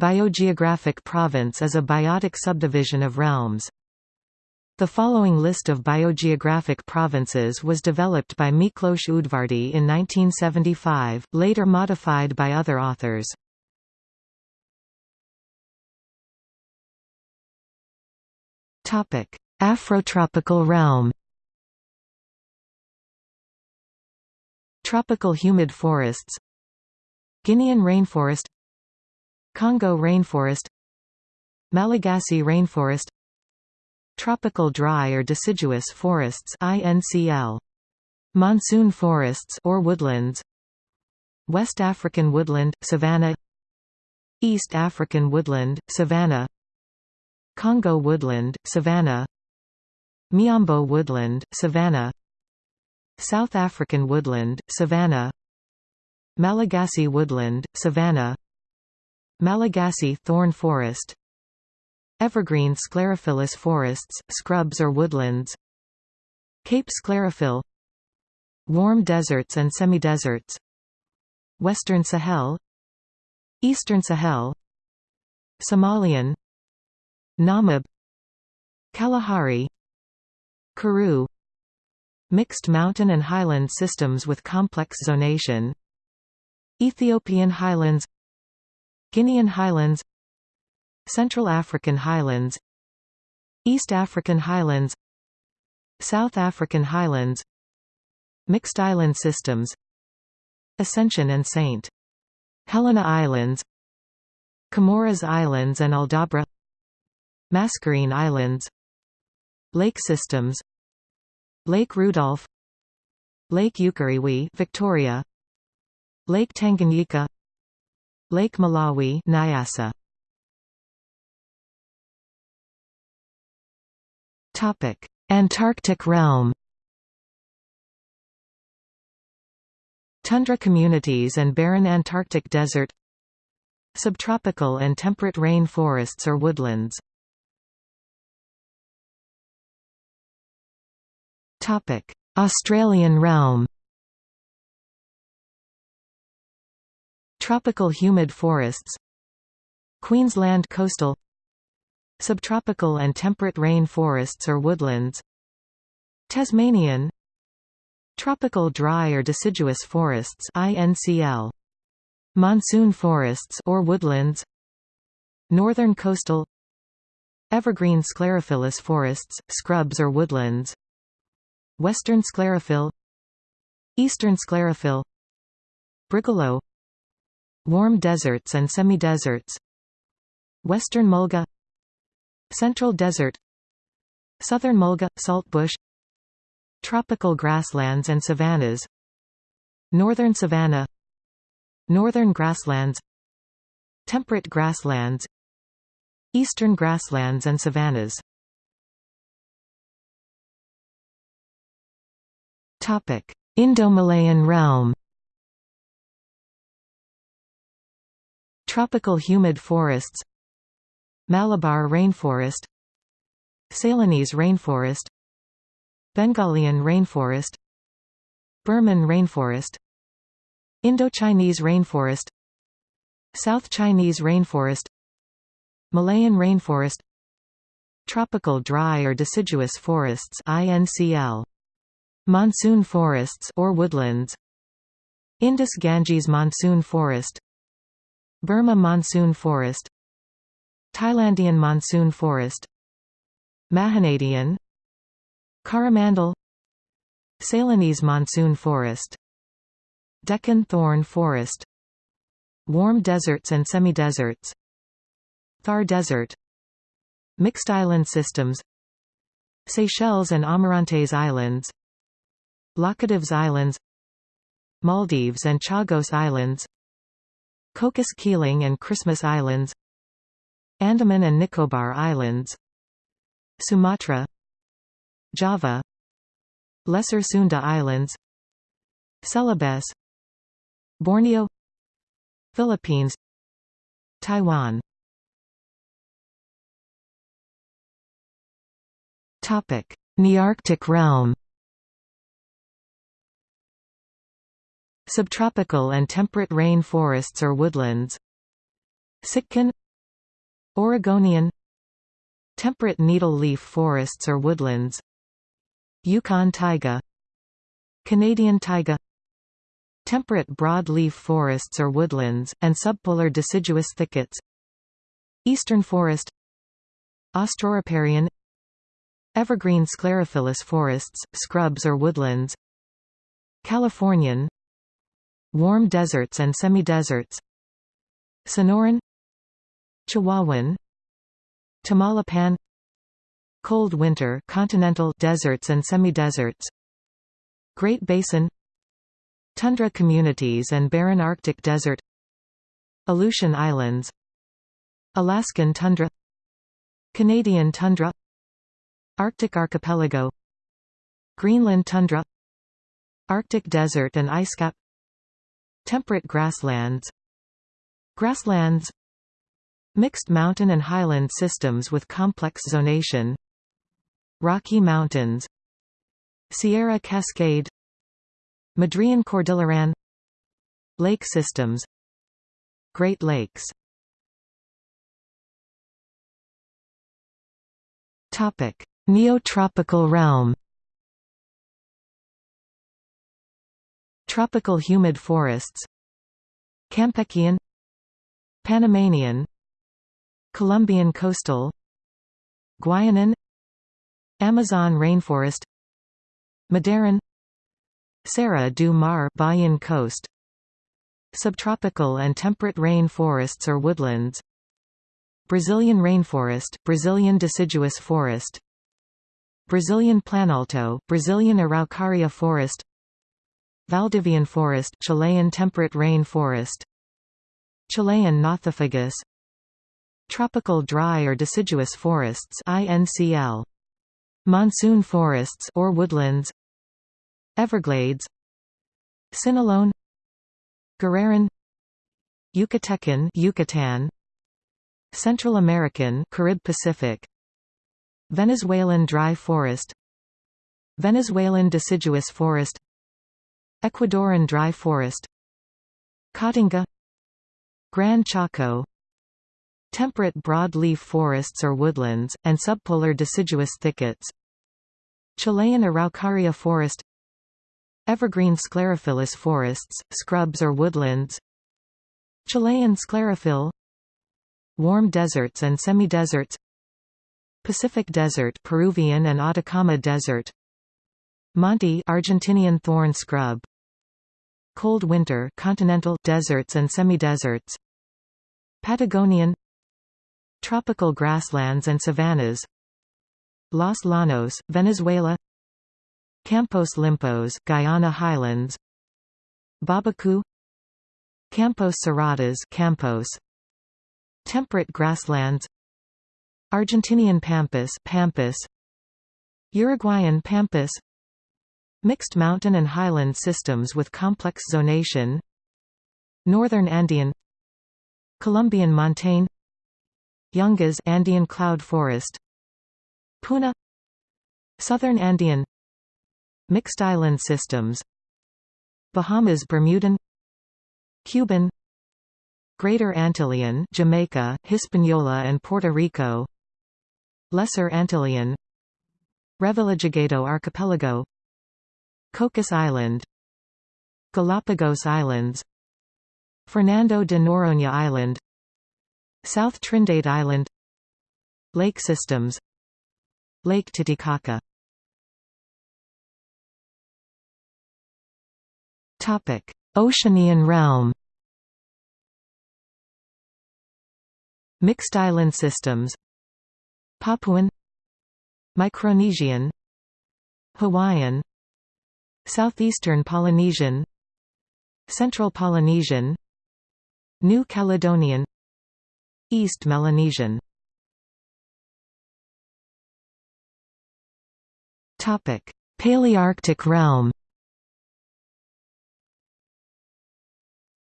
Biogeographic province is a biotic subdivision of realms. The following list of biogeographic provinces was developed by Miklos Udvardy in 1975, later modified by other authors. Afrotropical realm Tropical humid forests Guinean rainforest Congo rainforest Malagasy rainforest Tropical dry or deciduous forests INCL Monsoon forests or woodlands West African woodland savanna East African woodland savanna Congo woodland savanna Miombo woodland savanna South African woodland savanna Malagasy woodland savanna Malagasy thorn forest. Evergreen sclerophyllous forests, scrubs or woodlands. Cape sclerophyll. Warm deserts and semi-deserts. Western Sahel. Eastern Sahel. Somalian. Namib. Kalahari. Karoo. Mixed mountain and highland systems with complex zonation. Ethiopian highlands Guinean highlands Central African highlands East African highlands South African highlands Mixed island systems Ascension and St. Helena Islands Comoros Islands and Aldabra Mascarene Islands Lake systems Lake Rudolph Lake Ukerewe Victoria Lake Tanganyika Lake Malawi Nyasa. Topic. Antarctic realm. Tundra communities and barren Antarctic desert. Subtropical and temperate rain forests or woodlands. Australian realm Tropical humid forests. Queensland coastal. Subtropical and temperate rain forests or woodlands. Tasmanian. Tropical dry or deciduous forests INCL Monsoon forests or woodlands. Northern coastal. Evergreen sclerophyllous forests, scrubs or woodlands. Western sclerophyll. Eastern sclerophyll. Brigalow Warm deserts and semi-deserts. Western mulga. Central desert. Southern mulga – saltbush Tropical grasslands and savannas. Northern savanna. Northern grasslands. Temperate grasslands. Eastern grasslands and savannas. Indo-Malayan realm Tropical humid forests Malabar rainforest Ceylonese rainforest Bengalian rainforest Burman rainforest Indochinese rainforest South Chinese rainforest Malayan rainforest Tropical dry or deciduous forests INCL Monsoon forests or woodlands Indus-Ganges monsoon forest Burma monsoon forest Thailandian monsoon forest Mahanadian Coromandel Ceylonese monsoon forest Deccan thorn forest Warm deserts and semi-deserts Thar Desert Mixed island systems Seychelles and Amirantes Islands Laccadives Islands Maldives and Chagos Islands Cocos Keeling and Christmas Islands Andaman and Nicobar Islands Sumatra Java Lesser Sunda Islands Celebes Borneo Philippines Taiwan. Nearctic realm Subtropical and temperate rain forests or woodlands. Sitkan Oregonian. Temperate needle-leaf forests or woodlands. Yukon taiga. Canadian taiga. Temperate broad-leaf forests or woodlands, and subpolar deciduous thickets. Eastern forest. Austroriparian Evergreen sclerophyllous forests, scrubs or woodlands. Californian Warm deserts and semi-deserts. Sonoran Chihuahuan Tamaulipan Cold winter continental deserts and semi-deserts. Great Basin Tundra communities and barren Arctic desert. Aleutian Islands Alaskan tundra. Canadian tundra. Arctic archipelago. Greenland tundra. Arctic desert and icecap Temperate grasslands. Grasslands. Mixed mountain and highland systems with complex zonation. Rocky Mountains. Sierra Cascade. Madrean Cordilleran. Lake systems. Great Lakes. Topic: Neotropical realm. Tropical humid forests. Campechian, Panamanian, Colombian coastal, Guianan, Amazon rainforest, Madeiran, Serra do Mar Bahian coast, subtropical and temperate rain forests or woodlands, Brazilian rainforest, Brazilian deciduous forest Brazilian planalto, Brazilian araucaria forest Valdivian forest Chilean temperate rain forest Chilean nothofagus Tropical dry or deciduous forests INCL Monsoon forests or woodlands. Everglades. Sinaloan. Guerreran Yucatecan Yucatan. Central American Carib Pacific. Venezuelan dry forest. Venezuelan deciduous forest Ecuadorian dry forest Caatinga Gran Chaco. Temperate broadleaf forests or woodlands, and subpolar deciduous thickets Chilean Araucaria forest Evergreen sclerophyllous forests, scrubs or woodlands Chilean sclerophyll Warm deserts and semi-deserts Pacific Desert Peruvian and Atacama Desert Monte Argentinian thorn scrub Cold winter continental deserts and semi-deserts. Patagonian Tropical grasslands and savannas. Los Llanos, Venezuela. Campos Limpos, Guyana Highlands. Babacu. Campos Cerrados Campos. Temperate grasslands. Argentinian pampas pampas. Uruguayan pampas Mixed mountain and highland systems with complex zonation Northern Andean Colombian montane Yungas Andean cloud forest Puna Southern Andean Mixed island systems Bahamas Bermudan Cuban Greater Antillean Jamaica, Hispaniola and Puerto Rico Lesser Antillean Revillagigedo Archipelago Cocos Island Galapagos Islands Fernando de Noronha Island South Trinidad Island Lake systems Lake Titicaca. Topic: Oceanian realm. Mixed island systems. Papuan. Micronesian. Hawaiian Southeastern Polynesian Central Polynesian New Caledonian East Melanesian. Topic: Palearctic realm.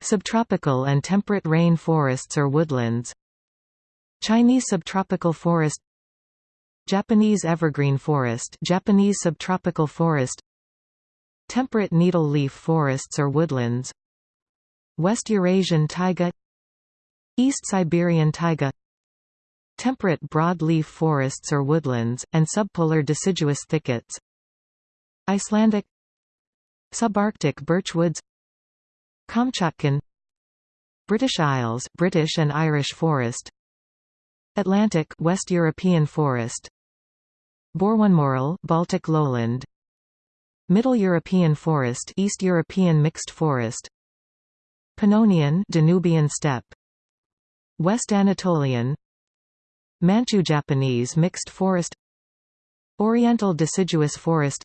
Subtropical and temperate rain forests or woodlands. Chinese subtropical forest. Japanese evergreen forest. Japanese subtropical forest Temperate needle-leaf forests or woodlands. West Eurasian taiga. East Siberian taiga. Temperate broadleaf forests or woodlands, and subpolar deciduous thickets. Icelandic. Subarctic birchwoods Kamchatkan British Isles British and Irish forest. Atlantic West European forest. Boreonemoral Baltic lowland Middle European forest East European mixed forest. Pannonian Danubian steppe. West Anatolian. Manchu Japanese mixed forest. Oriental deciduous forest.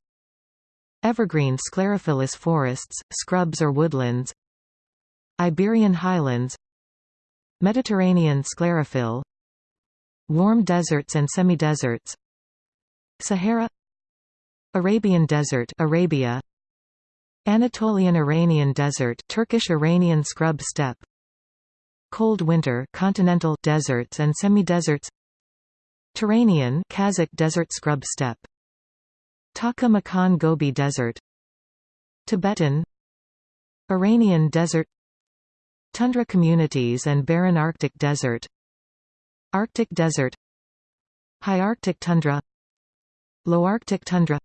Evergreen sclerophyllous forests, scrubs or woodlands. Iberian highlands. Mediterranean sclerophyll Warm deserts and semi-deserts. Sahara Arabian Desert Arabia. Anatolian Iranian Desert Turkish Iranian scrub steppe. Cold winter continental deserts and semi-deserts. Turanian Kazakh desert scrub steppe. Takla Makan Gobi Desert. Tibetan. Iranian Desert. Tundra communities and barren Arctic desert. Arctic desert. High Arctic tundra. Low Arctic tundra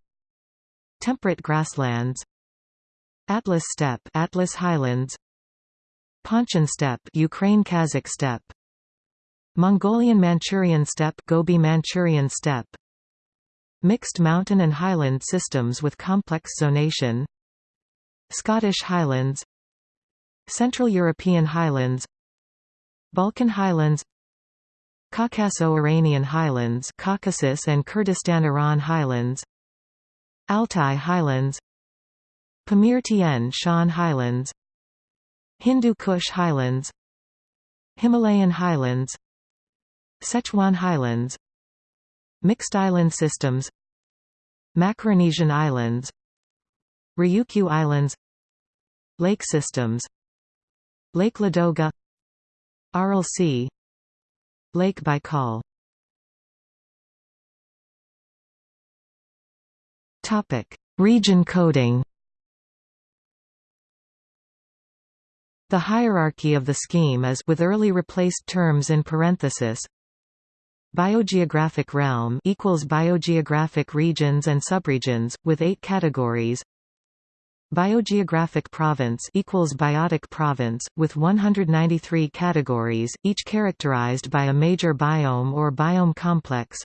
Temperate grasslands Atlas steppe Atlas highlands Pontian steppe Ukraine Kazakh steppe Mongolian Manchurian steppe Gobi Manchurian steppe Mixed mountain and highland systems with complex zonation Scottish highlands Central European highlands Balkan highlands Caucaso-Iranian highlands Caucasus and Kurdistan-Iran highlands Altai highlands Pamir Tien Shan highlands Hindu Kush highlands Himalayan highlands Sichuan highlands Mixed island systems Macaronesian islands Ryukyu islands Lake systems Lake Ladoga Aral Sea Lake Baikal Topic: Region coding. The hierarchy of the scheme is with early replaced terms in parenthesis. Biogeographic realm equals biogeographic regions and subregions with 8 categories. Biogeographic province equals biotic province, with 193 categories, each characterized by a major biome or biome complex.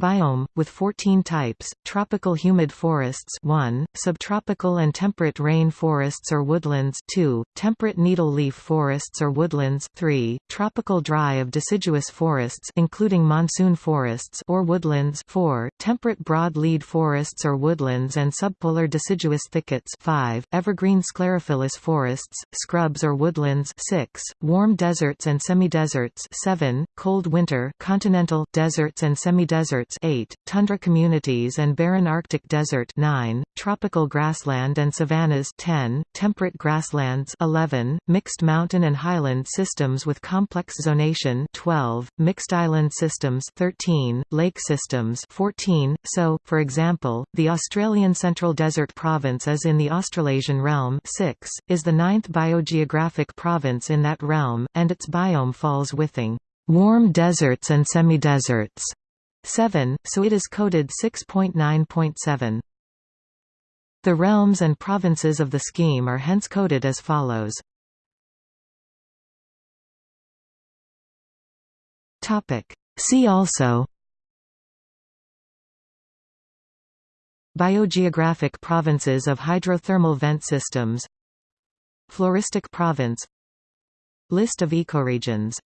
Biome, with 14 types, tropical humid forests 1, subtropical and temperate rain forests or woodlands 2, temperate needle-leaf forests or woodlands 3, tropical dry of deciduous forests including monsoon forests or woodlands 4, temperate broad-lead forests or woodlands and subpolar deciduous thickets 5, evergreen sclerophyllous forests, scrubs or woodlands 6, warm deserts and semi-deserts 7, cold winter continental deserts and semi-deserts 8, tundra communities and barren Arctic desert 9, tropical grassland and savannas 10, temperate grasslands 11, mixed mountain and highland systems with complex zonation 12, mixed island systems 13, lake systems 14. So, for example, the Australian Central Desert Province is in the Australasian realm 6, is the ninth biogeographic province in that realm, and its biome falls within warm deserts and semi-deserts. 7, so it is coded 6.9.7. The realms and provinces of the scheme are hence coded as follows. See also. Biogeographic provinces of hydrothermal vent systems. Floristic province. List of ecoregions